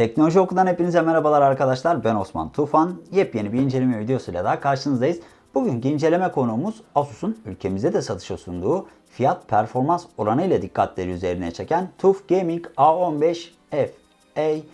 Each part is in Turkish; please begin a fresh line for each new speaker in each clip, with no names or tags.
Teknoloji Oku'dan hepinize merhabalar arkadaşlar. Ben Osman Tufan. Yepyeni bir inceleme videosuyla daha karşınızdayız. Bugünkü inceleme konuğumuz Asus'un ülkemizde de satışa sunduğu fiyat performans oranı ile dikkatleri üzerine çeken TUF Gaming A15 FA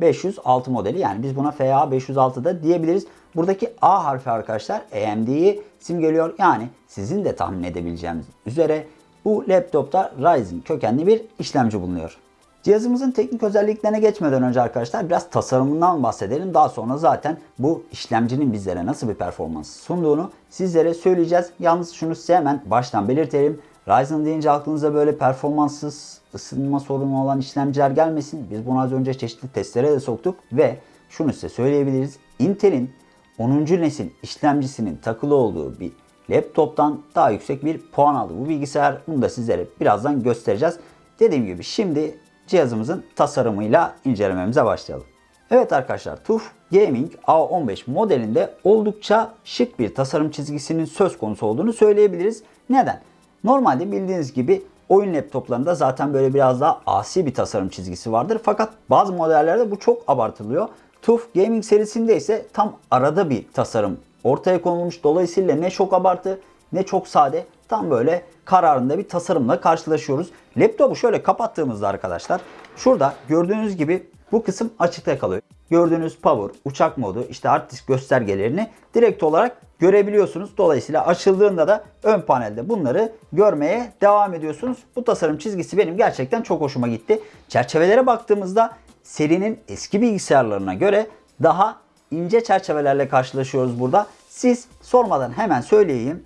506 modeli. Yani biz buna FA 506 da diyebiliriz. Buradaki A harfi arkadaşlar AMD'yi simgeliyor. Yani sizin de tahmin edebileceğiniz üzere bu laptopta Ryzen kökenli bir işlemci bulunuyor. Cihazımızın teknik özelliklerine geçmeden önce arkadaşlar biraz tasarımından bahsedelim. Daha sonra zaten bu işlemcinin bizlere nasıl bir performans sunduğunu sizlere söyleyeceğiz. Yalnız şunu size hemen baştan belirtelim. Ryzen deyince aklınıza böyle performanssız ısınma sorunu olan işlemciler gelmesin. Biz bunu az önce çeşitli testlere de soktuk ve şunu size söyleyebiliriz. Intel'in 10. nesil işlemcisinin takılı olduğu bir laptoptan daha yüksek bir puan aldı bu bilgisayar. Bunu da sizlere birazdan göstereceğiz. Dediğim gibi şimdi cihazımızın tasarımıyla incelememize başlayalım. Evet arkadaşlar TUF Gaming A15 modelinde oldukça şık bir tasarım çizgisinin söz konusu olduğunu söyleyebiliriz. Neden? Normalde bildiğiniz gibi oyun laptoplarında zaten böyle biraz daha asi bir tasarım çizgisi vardır. Fakat bazı modellerde bu çok abartılıyor. TUF Gaming serisinde ise tam arada bir tasarım ortaya konulmuş. Dolayısıyla ne çok abartı ne çok sade tam böyle kararında bir tasarımla karşılaşıyoruz. Laptopu şöyle kapattığımızda arkadaşlar şurada gördüğünüz gibi bu kısım açıkta kalıyor. Gördüğünüz power, uçak modu, işte hard disk göstergelerini direkt olarak görebiliyorsunuz. Dolayısıyla açıldığında da ön panelde bunları görmeye devam ediyorsunuz. Bu tasarım çizgisi benim gerçekten çok hoşuma gitti. Çerçevelere baktığımızda serinin eski bilgisayarlarına göre daha ince çerçevelerle karşılaşıyoruz burada. Siz sormadan hemen söyleyeyim.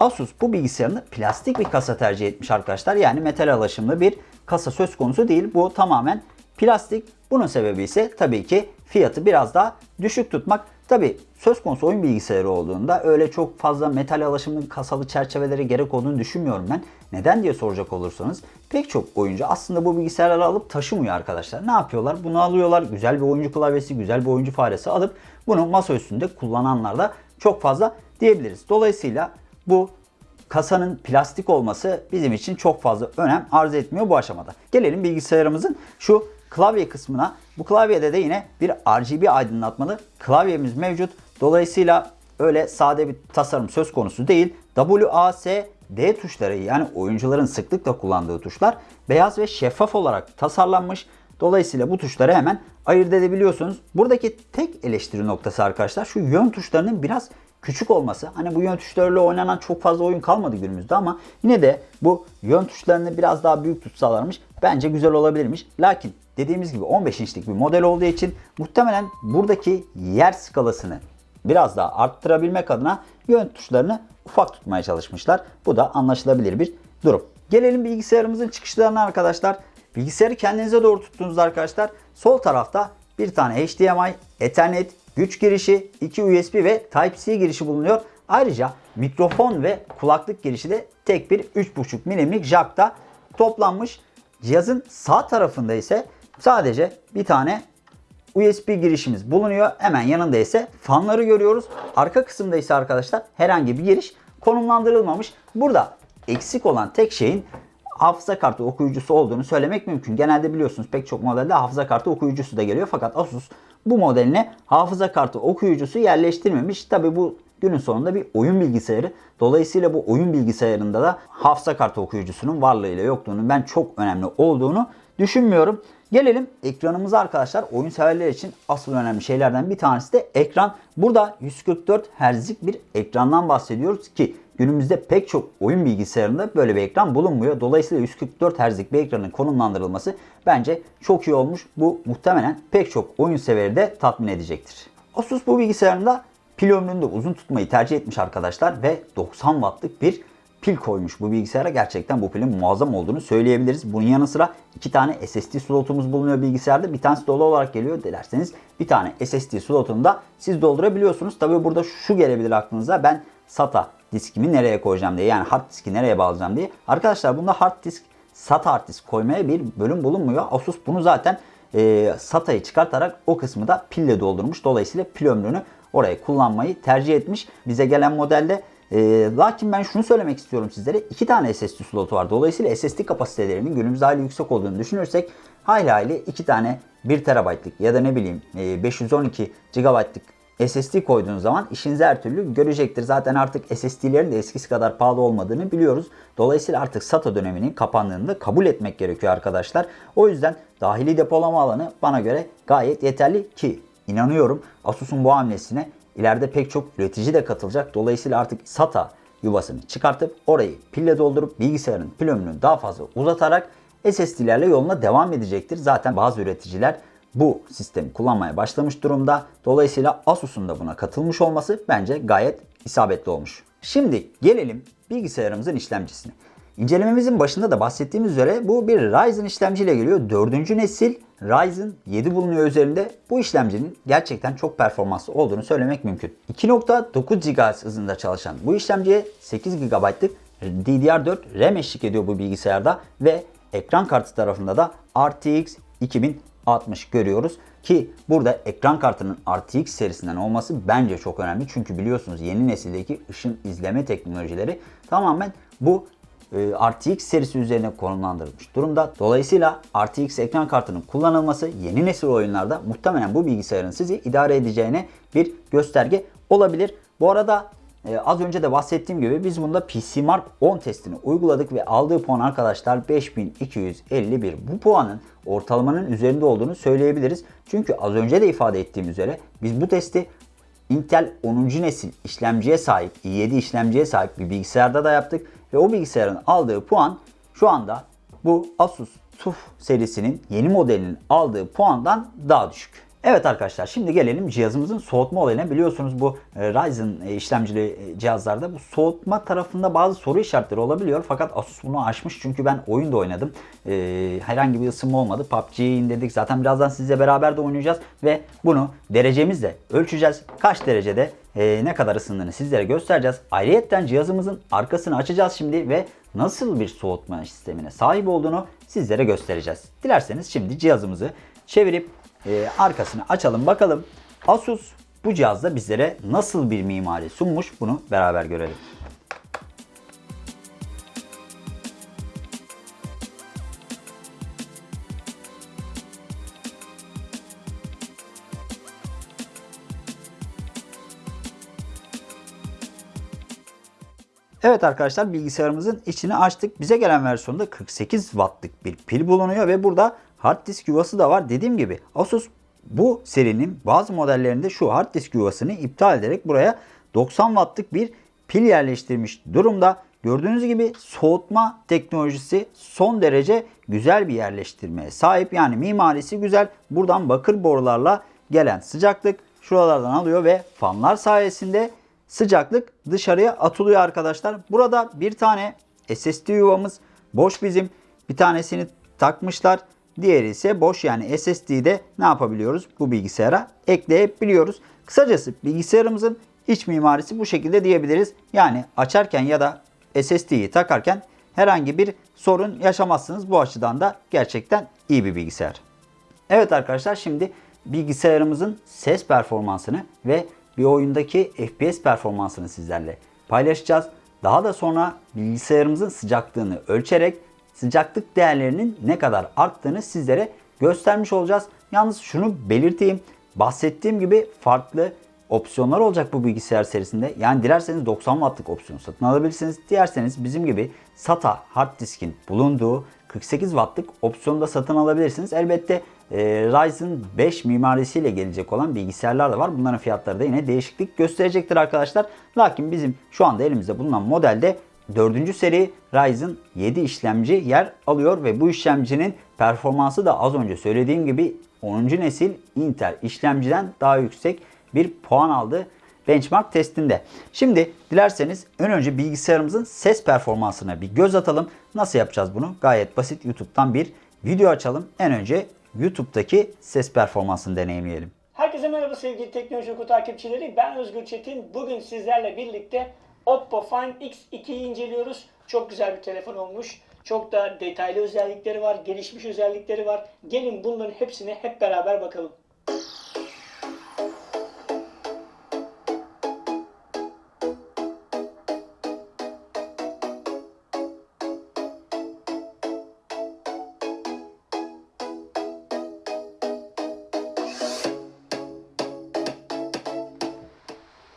Asus bu bilgisayarını plastik bir kasa tercih etmiş arkadaşlar. Yani metal alaşımlı bir kasa söz konusu değil. Bu tamamen plastik. Bunun sebebi ise tabii ki fiyatı biraz daha düşük tutmak. Tabii söz konusu oyun bilgisayarı olduğunda öyle çok fazla metal alaşımlı kasalı çerçevelere gerek olduğunu düşünmüyorum ben. Neden diye soracak olursanız pek çok oyuncu aslında bu bilgisayarları alıp taşımıyor arkadaşlar. Ne yapıyorlar? Bunu alıyorlar. Güzel bir oyuncu klavyesi, güzel bir oyuncu faresi alıp bunu masa üstünde kullananlar da çok fazla diyebiliriz. Dolayısıyla bu kasanın plastik olması bizim için çok fazla önem arz etmiyor bu aşamada. Gelelim bilgisayarımızın şu klavye kısmına. Bu klavyede de yine bir RGB aydınlatmalı klavyemiz mevcut. Dolayısıyla öyle sade bir tasarım söz konusu değil. WAS D tuşları yani oyuncuların sıklıkla kullandığı tuşlar beyaz ve şeffaf olarak tasarlanmış. Dolayısıyla bu tuşları hemen ayırt edebiliyorsunuz. Buradaki tek eleştiri noktası arkadaşlar şu yön tuşlarının biraz küçük olması. Hani bu yön tuşlarıyla oynanan çok fazla oyun kalmadı günümüzde ama yine de bu yön tuşlarını biraz daha büyük tutsalarmış bence güzel olabilirmiş. Lakin dediğimiz gibi 15 inçlik bir model olduğu için muhtemelen buradaki yer skalasını biraz daha arttırabilmek adına yön tuşlarını ufak tutmaya çalışmışlar. Bu da anlaşılabilir bir durum. Gelelim bilgisayarımızın çıkışlarına arkadaşlar. Bilgisayarı kendinize doğru tuttuğunuzda arkadaşlar sol tarafta bir tane HDMI, Ethernet, güç girişi, 2 USB ve Type-C girişi bulunuyor. Ayrıca mikrofon ve kulaklık girişi de tek bir 3.5 milimlik jackta toplanmış. Cihazın sağ tarafında ise sadece bir tane USB girişimiz bulunuyor. Hemen yanında ise fanları görüyoruz. Arka kısımda ise arkadaşlar herhangi bir giriş konumlandırılmamış. Burada eksik olan tek şeyin hafıza kartı okuyucusu olduğunu söylemek mümkün. Genelde biliyorsunuz pek çok modelde hafıza kartı okuyucusu da geliyor. Fakat Asus bu modeline hafıza kartı okuyucusu yerleştirmemiş. Tabi bu günün sonunda bir oyun bilgisayarı. Dolayısıyla bu oyun bilgisayarında da hafıza kartı okuyucusunun varlığıyla yokluğunu ben çok önemli olduğunu düşünmüyorum. Gelelim ekranımıza arkadaşlar. Oyun severler için asıl önemli şeylerden bir tanesi de ekran. Burada 144 Hz'lik bir ekrandan bahsediyoruz ki günümüzde pek çok oyun bilgisayarında böyle bir ekran bulunmuyor. Dolayısıyla 144 Hz'lik bir ekranın konumlandırılması bence çok iyi olmuş. Bu muhtemelen pek çok oyun severi de tatmin edecektir. Asus bu bilgisayarında pil ömrünü de uzun tutmayı tercih etmiş arkadaşlar ve 90 wattlık bir pil koymuş bu bilgisayara. Gerçekten bu pilin muazzam olduğunu söyleyebiliriz. Bunun yanı sıra iki tane SSD slotumuz bulunuyor bilgisayarda. Bir tanesi dolu olarak geliyor dilerseniz bir tane SSD slotunu da siz doldurabiliyorsunuz. Tabi burada şu gelebilir aklınıza ben SATA diskimi nereye koyacağım diye yani hard diski nereye bağlayacağım diye. Arkadaşlar bunda hard disk SATA hard disk koymaya bir bölüm bulunmuyor. Asus bunu zaten e, SATA'yı çıkartarak o kısmı da pille doldurmuş. Dolayısıyla pil ömrünü oraya kullanmayı tercih etmiş. Bize gelen modelde e, lakin ben şunu söylemek istiyorum sizlere. iki tane SSD slotu var. Dolayısıyla SSD kapasitelerinin günümüzde hayli yüksek olduğunu düşünürsek hayli hayli iki tane 1 TB'lık ya da ne bileyim e, 512 GB'lık SSD koyduğunuz zaman işinizi her türlü görecektir. Zaten artık SSD'lerin de eskisi kadar pahalı olmadığını biliyoruz. Dolayısıyla artık SATA döneminin kapandığını da kabul etmek gerekiyor arkadaşlar. O yüzden dahili depolama alanı bana göre gayet yeterli ki inanıyorum Asus'un bu hamlesine ileride pek çok üretici de katılacak. Dolayısıyla artık SATA yuvasını çıkartıp orayı pille doldurup bilgisayarın pil ömrünü daha fazla uzatarak SSD'lerle yoluna devam edecektir. Zaten bazı üreticiler bu sistemi kullanmaya başlamış durumda. Dolayısıyla Asus'un da buna katılmış olması bence gayet isabetli olmuş. Şimdi gelelim bilgisayarımızın işlemcisine. İncelememizin başında da bahsettiğimiz üzere bu bir Ryzen işlemciyle geliyor. Dördüncü nesil Ryzen 7 bulunuyor üzerinde. Bu işlemcinin gerçekten çok performanslı olduğunu söylemek mümkün. 2.9 GHz hızında çalışan bu işlemciye 8 GB'lık DDR4 RAM eşlik ediyor bu bilgisayarda ve ekran kartı tarafında da RTX 2060 görüyoruz. Ki burada ekran kartının RTX serisinden olması bence çok önemli. Çünkü biliyorsunuz yeni nesildeki ışın izleme teknolojileri tamamen bu RTX serisi üzerine konumlandırılmış durumda. Dolayısıyla RTX ekran kartının kullanılması yeni nesil oyunlarda muhtemelen bu bilgisayarın sizi idare edeceğine bir gösterge olabilir. Bu arada ee, az önce de bahsettiğim gibi biz bunda PC Mark 10 testini uyguladık ve aldığı puan arkadaşlar 5251. Bu puanın ortalamanın üzerinde olduğunu söyleyebiliriz. Çünkü az önce de ifade ettiğim üzere biz bu testi Intel 10. nesil işlemciye sahip, i7 işlemciye sahip bir bilgisayarda da yaptık. Ve o bilgisayarın aldığı puan şu anda bu Asus TUF serisinin yeni modelinin aldığı puandan daha düşük. Evet arkadaşlar şimdi gelelim cihazımızın soğutma olayına. Biliyorsunuz bu e, Ryzen e, işlemcili e, cihazlarda bu soğutma tarafında bazı soru işaretleri olabiliyor. Fakat Asus bunu aşmış çünkü ben oyun da oynadım. herhangi bir ısınma olmadı. PUBG'yi indirdik. Zaten birazdan sizle beraber de oynayacağız ve bunu derecemizle ölçeceğiz. Kaç derecede ne kadar ısındığını sizlere göstereceğiz. Ayrıyetten cihazımızın arkasını açacağız şimdi ve nasıl bir soğutma sistemine sahip olduğunu sizlere göstereceğiz. Dilerseniz şimdi cihazımızı çevirip e, arkasını açalım bakalım. Asus bu cihazda bizlere nasıl bir mimari sunmuş bunu beraber görelim. Evet arkadaşlar bilgisayarımızın içini açtık. Bize gelen versiyonda 48 wattlık bir pil bulunuyor ve burada hard disk yuvası da var. Dediğim gibi Asus bu serinin bazı modellerinde şu hard disk yuvasını iptal ederek buraya 90 wattlık bir pil yerleştirmiş durumda. Gördüğünüz gibi soğutma teknolojisi son derece güzel bir yerleştirmeye sahip. Yani mimarisi güzel. Buradan bakır borularla gelen sıcaklık şuralardan alıyor ve fanlar sayesinde sıcaklık dışarıya atılıyor arkadaşlar. Burada bir tane SSD yuvamız boş bizim. Bir tanesini takmışlar. Diğeri ise boş yani SSD'de ne yapabiliyoruz? Bu bilgisayara ekleyebiliyoruz. Kısacası bilgisayarımızın iç mimarisi bu şekilde diyebiliriz. Yani açarken ya da SSD'yi takarken herhangi bir sorun yaşamazsınız. Bu açıdan da gerçekten iyi bir bilgisayar. Evet arkadaşlar şimdi bilgisayarımızın ses performansını ve bir oyundaki FPS performansını sizlerle paylaşacağız. Daha da sonra bilgisayarımızın sıcaklığını ölçerek sıcaklık değerlerinin ne kadar arttığını sizlere göstermiş olacağız. Yalnız şunu belirteyim. Bahsettiğim gibi farklı opsiyonlar olacak bu bilgisayar serisinde. Yani dilerseniz 90 wattlık opsiyon satın alabilirsiniz. Dilerseniz bizim gibi SATA hard diskin bulunduğu 48 wattlık opsiyonu da satın alabilirsiniz. Elbette e, Ryzen 5 mimarisiyle gelecek olan bilgisayarlar da var. Bunların fiyatları da yine değişiklik gösterecektir arkadaşlar. Lakin bizim şu anda elimizde bulunan modelde 4. seri Ryzen 7 işlemci yer alıyor ve bu işlemcinin performansı da az önce söylediğim gibi 10. nesil Intel işlemciden daha yüksek bir puan aldı benchmark testinde. Şimdi dilerseniz ön önce bilgisayarımızın ses performansına bir göz atalım. Nasıl yapacağız bunu? Gayet basit YouTube'dan bir video açalım. En önce YouTube'daki ses performansını deneyimleyelim.
Herkese merhaba sevgili Teknoloji Oku takipçileri. Ben Özgür Çetin. Bugün sizlerle birlikte Oppo Find X2'yi inceliyoruz. Çok güzel bir telefon olmuş. Çok da detaylı özellikleri var, gelişmiş özellikleri var. Gelin bunların hepsine hep beraber bakalım.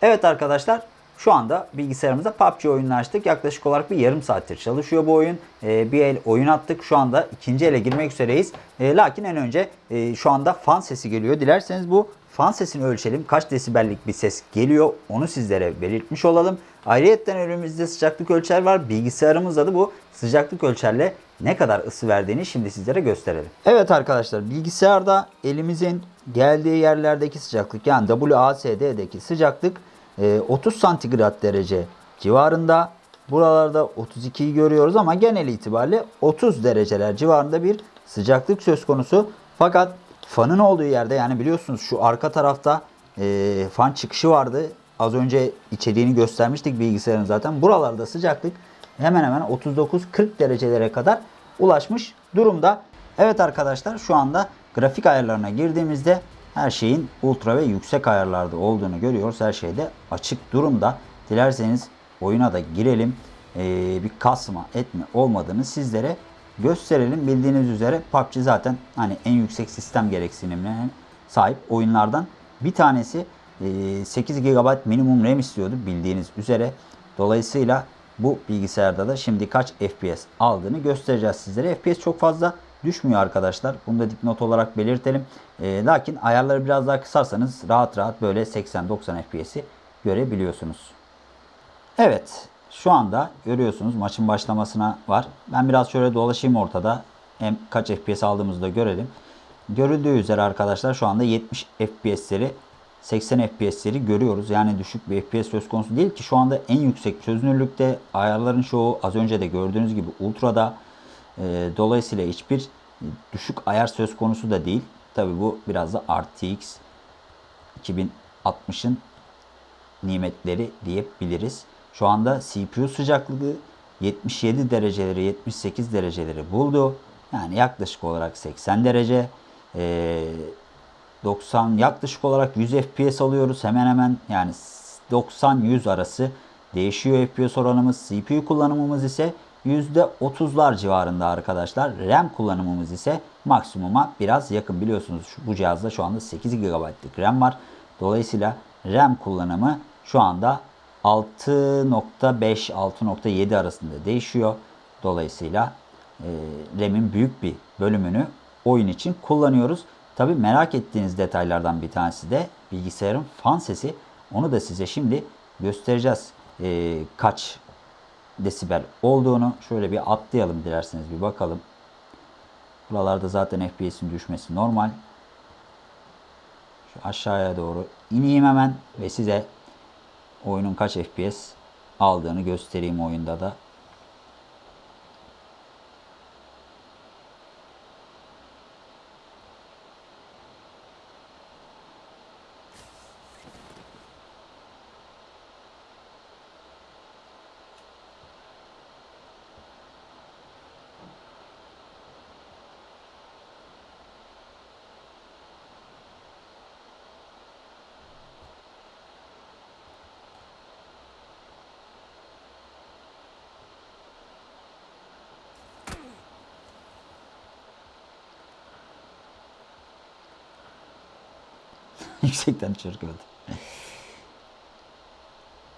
Evet arkadaşlar şu anda bilgisayarımızda PUBG oyununu açtık. Yaklaşık olarak bir yarım saattir çalışıyor bu oyun. Ee, bir el oyun attık. Şu anda ikinci ele girmek üzereyiz. Ee, lakin en önce e, şu anda fan sesi geliyor. Dilerseniz bu fan sesini ölçelim. Kaç desibellik bir ses geliyor onu sizlere belirtmiş olalım. Ayrıyeten önümüzde sıcaklık ölçer var. Bilgisayarımızda da bu sıcaklık ölçerle ne kadar ısı verdiğini şimdi sizlere gösterelim. Evet arkadaşlar bilgisayarda elimizin geldiği yerlerdeki sıcaklık yani WASD'deki sıcaklık e, 30 santigrat derece civarında. Buralarda 32'yi görüyoruz ama genel itibariyle 30 dereceler civarında bir sıcaklık söz konusu. Fakat fanın olduğu yerde yani biliyorsunuz şu arka tarafta e, fan çıkışı vardı. Az önce içeriğini göstermiştik bilgisayarın zaten. Buralarda sıcaklık hemen hemen 39-40 derecelere kadar ulaşmış durumda. Evet arkadaşlar şu anda grafik ayarlarına girdiğimizde her şeyin ultra ve yüksek ayarlarda olduğunu görüyoruz. Her şeyde açık durumda. Dilerseniz oyuna da girelim. Ee, bir kasma etme olmadığını sizlere gösterelim. Bildiğiniz üzere PUBG zaten hani en yüksek sistem gereksinimlerine sahip oyunlardan bir tanesi. Ee, 8 GB minimum RAM istiyordu bildiğiniz üzere. Dolayısıyla bu bilgisayarda da şimdi kaç FPS aldığını göstereceğiz sizlere. FPS çok fazla düşmüyor arkadaşlar. Bunu da dipnot olarak belirtelim. E, lakin ayarları biraz daha kısarsanız rahat rahat böyle 80-90 FPS'i görebiliyorsunuz. Evet şu anda görüyorsunuz maçın başlamasına var. Ben biraz şöyle dolaşayım ortada. Hem kaç FPS aldığımızı da görelim. Görüldüğü üzere arkadaşlar şu anda 70 FPS'leri 80 FPS'leri görüyoruz. Yani düşük bir FPS söz konusu değil ki şu anda en yüksek çözünürlükte ayarların çoğu az önce de gördüğünüz gibi ultra'da. E, dolayısıyla hiçbir düşük ayar söz konusu da değil. Tabi bu biraz da RTX 2060'ın nimetleri diyebiliriz. Şu anda CPU sıcaklığı 77 dereceleri 78 dereceleri buldu. Yani yaklaşık olarak 80 derece. Ee, 90 yaklaşık olarak 100 FPS alıyoruz. Hemen hemen yani 90-100 arası değişiyor FPS oranımız. CPU kullanımımız ise %30'lar civarında arkadaşlar. RAM kullanımımız ise maksimuma biraz yakın. Biliyorsunuz bu cihazda şu anda 8 GB'lık RAM var. Dolayısıyla RAM kullanımı şu anda 6.5-6.7 arasında değişiyor. Dolayısıyla e, RAM'in büyük bir bölümünü oyun için kullanıyoruz. Tabi merak ettiğiniz detaylardan bir tanesi de bilgisayarın fan sesi. Onu da size şimdi göstereceğiz. E, kaç desibel olduğunu şöyle bir atlayalım dilerseniz bir bakalım. Buralarda zaten FPS'in düşmesi normal. Şu aşağıya doğru ineyim hemen ve size oyunun kaç FPS aldığını göstereyim oyunda da. Yüksekten öldü.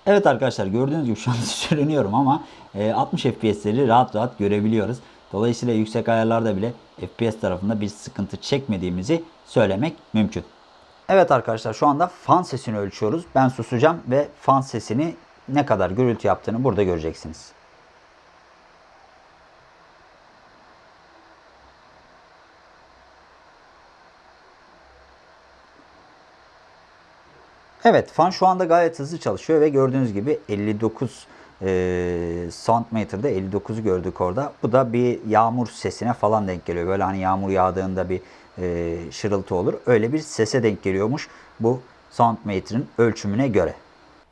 Evet arkadaşlar gördüğünüz gibi şu anda sürünüyorum ama 60 FPS'leri rahat rahat görebiliyoruz. Dolayısıyla yüksek ayarlarda bile FPS tarafında bir sıkıntı çekmediğimizi söylemek mümkün. Evet arkadaşlar şu anda fan sesini ölçüyoruz. Ben susacağım ve fan sesini ne kadar gürültü yaptığını burada göreceksiniz. Evet fan şu anda gayet hızlı çalışıyor ve gördüğünüz gibi 59 e, soundmeter'da 59'u gördük orada. Bu da bir yağmur sesine falan denk geliyor. Böyle hani yağmur yağdığında bir e, şırıltı olur. Öyle bir sese denk geliyormuş bu soundmeter'ın ölçümüne göre.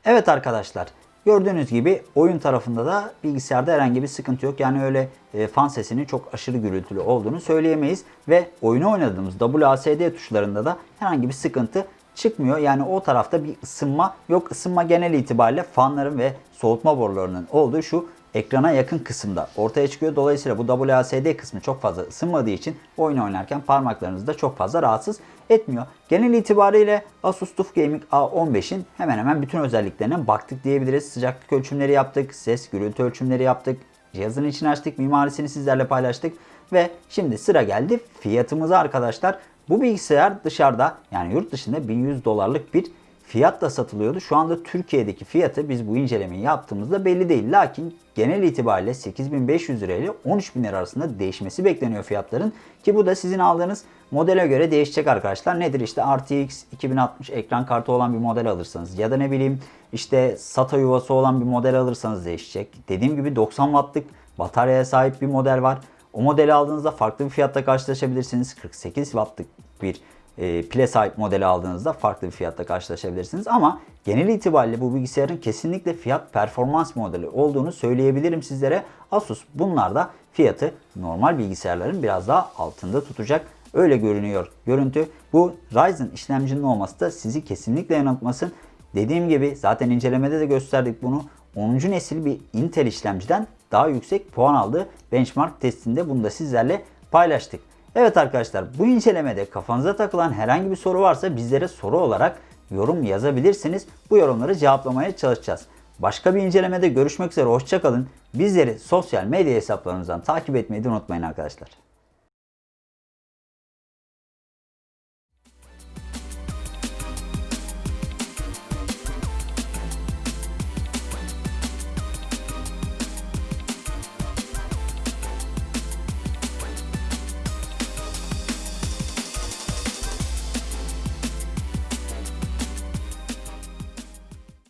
Evet arkadaşlar gördüğünüz gibi oyun tarafında da bilgisayarda herhangi bir sıkıntı yok. Yani öyle e, fan sesinin çok aşırı gürültülü olduğunu söyleyemeyiz. Ve oyunu oynadığımız WASD tuşlarında da herhangi bir sıkıntı çıkmıyor. Yani o tarafta bir ısınma yok. Isınma genel itibariyle fanların ve soğutma borularının olduğu şu ekrana yakın kısımda ortaya çıkıyor. Dolayısıyla bu WASD kısmı çok fazla ısınmadığı için oyun oynarken parmaklarınızı da çok fazla rahatsız etmiyor. Genel itibariyle Asus TUF Gaming A15'in hemen hemen bütün özelliklerine baktık diyebiliriz. Sıcaklık ölçümleri yaptık, ses gürültü ölçümleri yaptık, cihazın içini açtık, mimarisini sizlerle paylaştık ve şimdi sıra geldi fiyatımıza arkadaşlar. Bu bilgisayar dışarıda yani yurt dışında 1100 dolarlık bir fiyatla satılıyordu. Şu anda Türkiye'deki fiyatı biz bu incelemeyi yaptığımızda belli değil. Lakin genel itibariyle 8500 lira ile 13000 lira arasında değişmesi bekleniyor fiyatların. Ki bu da sizin aldığınız modele göre değişecek arkadaşlar. Nedir işte RTX 2060 ekran kartı olan bir model alırsanız ya da ne bileyim işte SATA yuvası olan bir model alırsanız değişecek. Dediğim gibi 90 wattlık bataryaya sahip bir model var. O modeli aldığınızda farklı bir fiyatta karşılaşabilirsiniz. 48 wattlık bir e, pile sahip modeli aldığınızda farklı bir fiyatta karşılaşabilirsiniz. Ama genel itibariyle bu bilgisayarın kesinlikle fiyat performans modeli olduğunu söyleyebilirim sizlere. Asus bunlarda fiyatı normal bilgisayarların biraz daha altında tutacak. Öyle görünüyor görüntü. Bu Ryzen işlemcinin olması da sizi kesinlikle yanıltmasın. Dediğim gibi zaten incelemede de gösterdik bunu. 10. nesil bir Intel işlemciden daha yüksek puan aldı. Benchmark testinde bunu da sizlerle paylaştık. Evet arkadaşlar bu incelemede kafanıza takılan herhangi bir soru varsa bizlere soru olarak yorum yazabilirsiniz. Bu yorumları cevaplamaya çalışacağız. Başka bir incelemede görüşmek üzere hoşçakalın. Bizleri sosyal medya hesaplarımızdan takip etmeyi unutmayın arkadaşlar.